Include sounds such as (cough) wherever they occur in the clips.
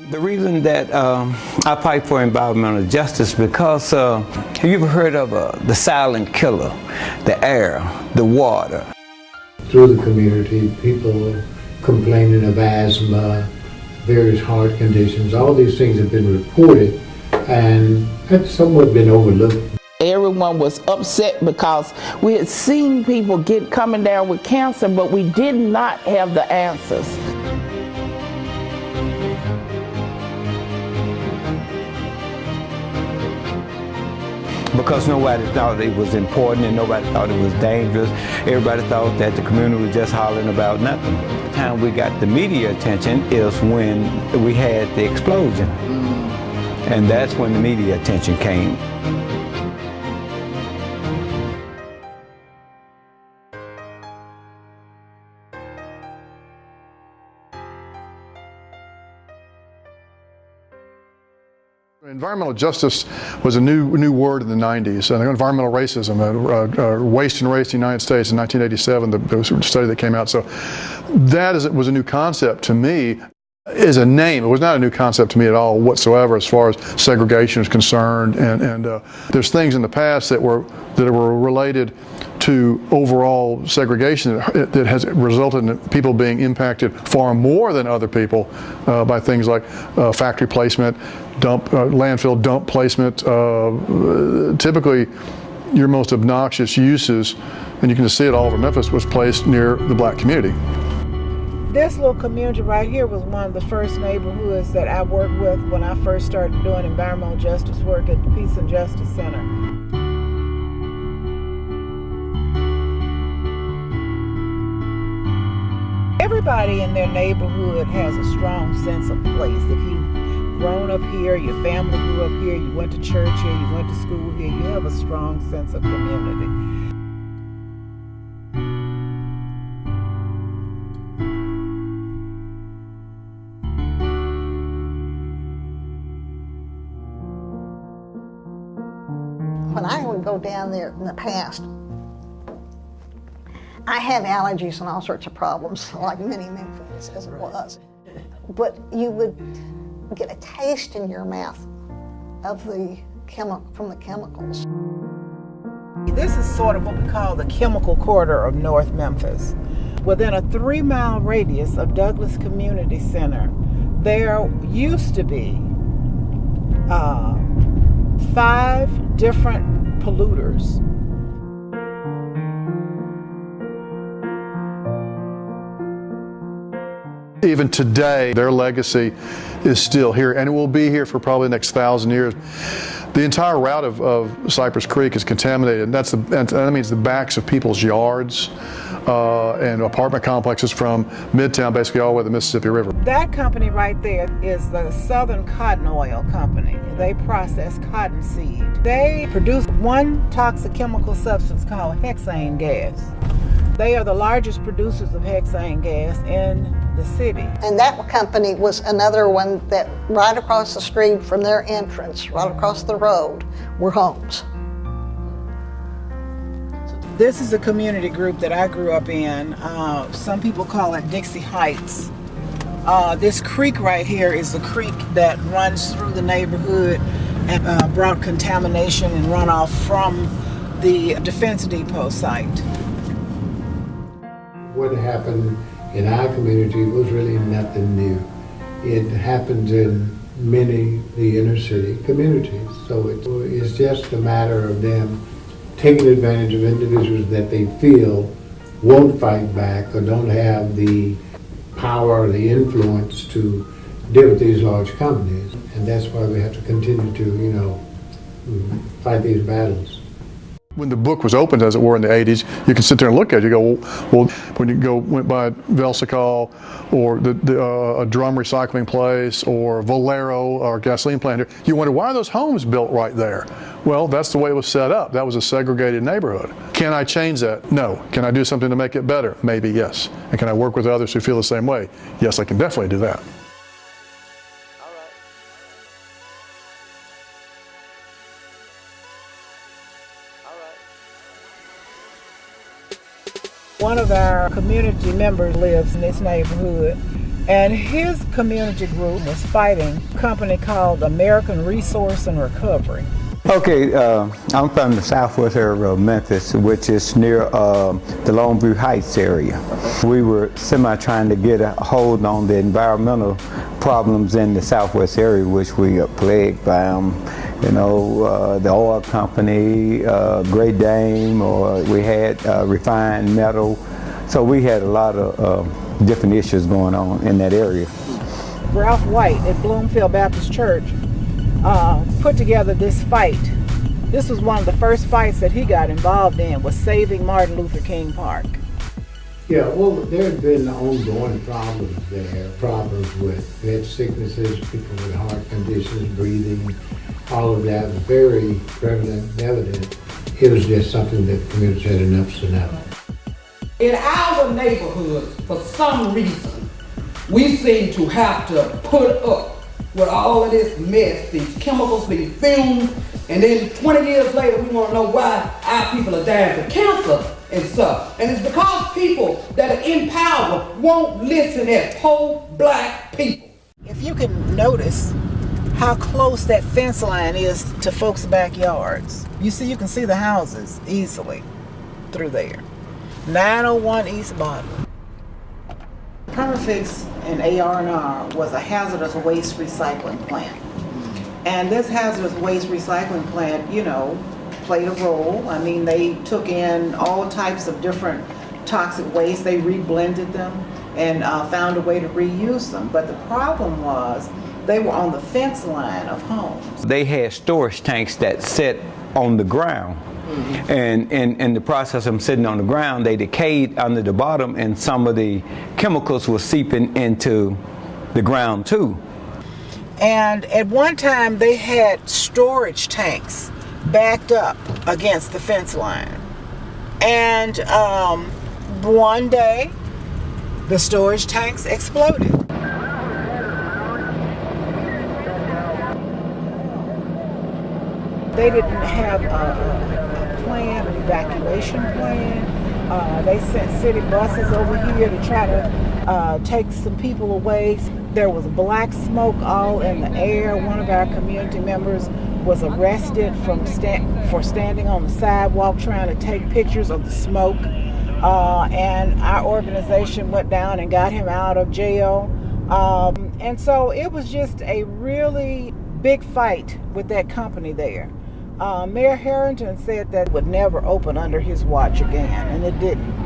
The reason that um, I fight for environmental justice because uh, have you ever heard of uh, the silent killer, the air, the water? Through the community, people complaining of asthma, various heart conditions, all these things have been reported and have somewhat been overlooked. Everyone was upset because we had seen people get coming down with cancer, but we did not have the answers. Because nobody thought it was important and nobody thought it was dangerous. Everybody thought that the community was just hollering about nothing. The time we got the media attention is when we had the explosion. Mm. And that's when the media attention came. Environmental justice was a new new word in the 90s. Uh, environmental racism, uh, uh, waste and race in the United States in 1987, the, the, study that came out. So that is, was a new concept to me is a name. It was not a new concept to me at all whatsoever as far as segregation is concerned. And, and uh, there's things in the past that were that were related to overall segregation that, that has resulted in people being impacted far more than other people uh, by things like uh, factory placement, dump, uh, landfill dump placement. Uh, typically, your most obnoxious uses, and you can just see it all over Memphis, was placed near the black community. This little community right here was one of the first neighborhoods that I worked with when I first started doing environmental justice work at the Peace and Justice Center. Everybody in their neighborhood has a strong sense of place. If you've grown up here, your family grew up here, you went to church here, you went to school here, you have a strong sense of community. when I would go down there in the past, I had allergies and all sorts of problems, like many Memphians as it was. But you would get a taste in your mouth of the chemi- from the chemicals. This is sort of what we call the chemical corridor of North Memphis. Within a three mile radius of Douglas Community Center, there used to be uh, five different polluters. Even today, their legacy is still here, and it will be here for probably the next thousand years. The entire route of, of Cypress Creek is contaminated, and that's the, that means the backs of people's yards uh, and apartment complexes from Midtown, basically all the way to the Mississippi River. That company right there is the Southern Cotton Oil Company. They process cotton seed. They produce one toxic chemical substance called hexane gas. They are the largest producers of hexane gas in the city. And that company was another one that right across the street from their entrance, right across the road, were homes. This is a community group that I grew up in. Uh, some people call it Dixie Heights. Uh, this creek right here is the creek that runs through the neighborhood and uh, brought contamination and runoff from the Defense Depot site. What happened in our community was really nothing new. It happens in many the inner city communities. So it's just a matter of them taking advantage of individuals that they feel won't fight back or don't have the power or the influence to deal with these large companies. And that's why we have to continue to, you know, fight these battles. When the book was opened, as it were, in the 80s, you can sit there and look at it. You go, well, when you go went by Velsicol or the, the uh, a drum recycling place or Valero or gasoline plant here, you wonder why are those homes built right there? Well, that's the way it was set up. That was a segregated neighborhood. Can I change that? No. Can I do something to make it better? Maybe yes. And can I work with others who feel the same way? Yes, I can definitely do that. One of our community members lives in this neighborhood And his community group was fighting a company called American Resource and Recovery. Okay, uh, I'm from the southwest area of Memphis, which is near uh, the Longview Heights area. We were semi trying to get a hold on the environmental problems in the southwest area, which we are plagued by them. You know, uh, the oil company, uh, Great Dame, or we had uh, refined metal. So we had a lot of uh, different issues going on in that area. Ralph White at Bloomfield Baptist Church uh, put together this fight. This was one of the first fights that he got involved in was saving Martin Luther King Park. Yeah, well, there have been ongoing problems there, problems with bed sicknesses, people with heart conditions, breathing, all of that was very prevalent and evident. It was just something that the community had enough's enough. In our neighborhoods, for some reason, we seem to have to put up with all of this mess, these chemicals these fumed, and then 20 years later we want to know why our people are dying from cancer and stuff. And it's because people that are in power won't listen as poor black people. If you can notice how close that fence line is to folks' backyards, you see, you can see the houses easily through there. 901 East Bottom. Permafix and AR&R was a hazardous waste recycling plant. And this hazardous waste recycling plant, you know, played a role. I mean, they took in all types of different toxic waste, they reblended them and uh, found a way to reuse them. But the problem was they were on the fence line of homes. They had storage tanks that sit on the ground. And in, in the process of them sitting on the ground, they decayed under the bottom and some of the chemicals were seeping into the ground too. And at one time they had storage tanks backed up against the fence line. And um, one day the storage tanks exploded. They didn't have a, a plan, an evacuation plan. Uh, they sent city buses over here to try to uh, take some people away. There was black smoke all in the air. One of our community members was arrested from for standing on the sidewalk trying to take pictures of the smoke. Uh, and our organization went down and got him out of jail. Um, and so it was just a really big fight with that company there. Uh, Mayor Herenton said that would never open under his watch again, and it didn't.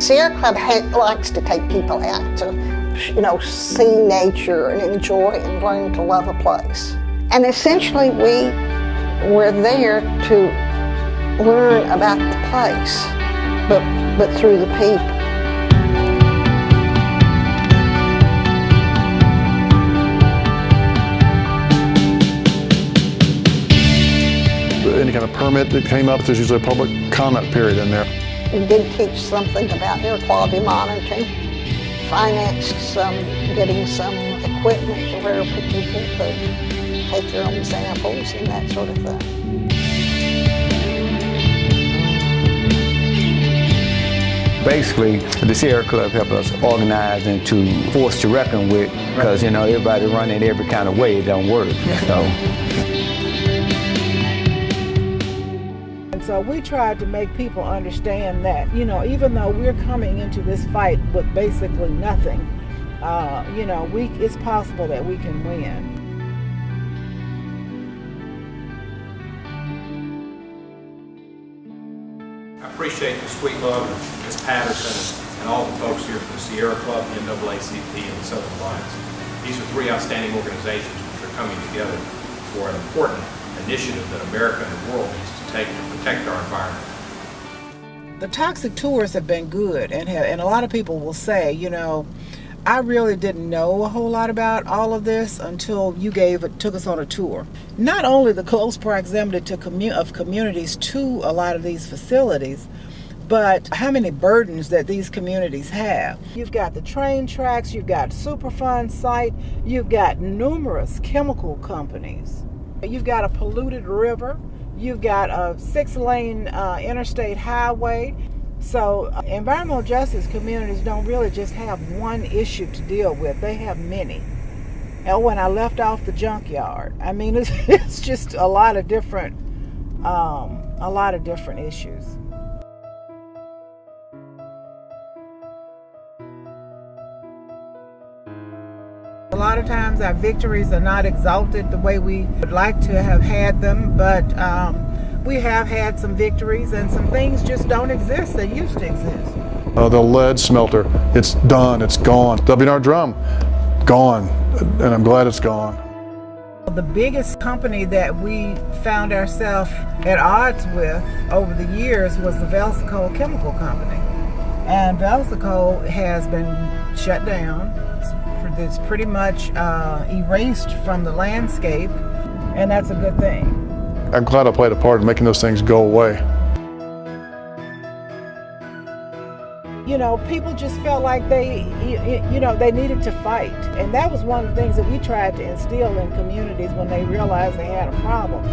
Sierra Club likes to take people out to, you know, see nature and enjoy and learn to love a place. And essentially, we were there to learn about the place, but, but through the people. Any kind of permit that came up, there's usually a public comment period in there. We did teach something about air quality monitoring, financed some, getting some equipment to where people could take their own samples and that sort of thing. Basically, the Sierra Club helped us organize and to force to reckon with because, you know, everybody running every kind of way, it don't work. So. And so we tried to make people understand that, you know, even though we're coming into this fight with basically nothing, uh, you know, we it's possible that we can win. Appreciate the sweet love of Ms. Patterson and all the folks here from the Sierra Club, the NAACP, and the Southern Alliance. These are three outstanding organizations which are coming together for an important initiative that America and the world needs to take to protect our environment. The toxic tours have been good, and have, and a lot of people will say, you know, I really didn't know a whole lot about all of this until you gave took us on a tour. Not only the close proximity to commu- of communities to a lot of these facilities, but how many burdens that these communities have. You've got the train tracks, you've got Superfund site, you've got numerous chemical companies, you've got a polluted river, you've got a six lane uh, interstate highway. So, uh, environmental justice communities don't really just have one issue to deal with, they have many. And when I left off the junkyard, I mean, (laughs) it's, it's just a lot of different, um, a lot of different issues. A lot of times our victories are not exalted the way we would like to have had them, but um, we have had some victories and some things just don't exist that used to exist. Uh, the lead smelter, it's done, it's gone. W&R Drum, gone, and I'm glad it's gone. The biggest company that we found ourselves at odds with over the years was the Velsicol Chemical Company. And Velsicol has been shut down. It's, it's pretty much uh, erased from the landscape, and that's a good thing. I'm glad I played a part in making those things go away. you know, people just felt like they, you know, they needed to fight. And that was one of the things that we tried to instill in communities when they realized they had a problem,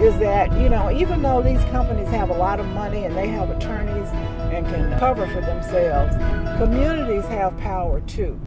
is that, you know, even though these companies have a lot of money and they have attorneys and can cover for themselves, communities have power too.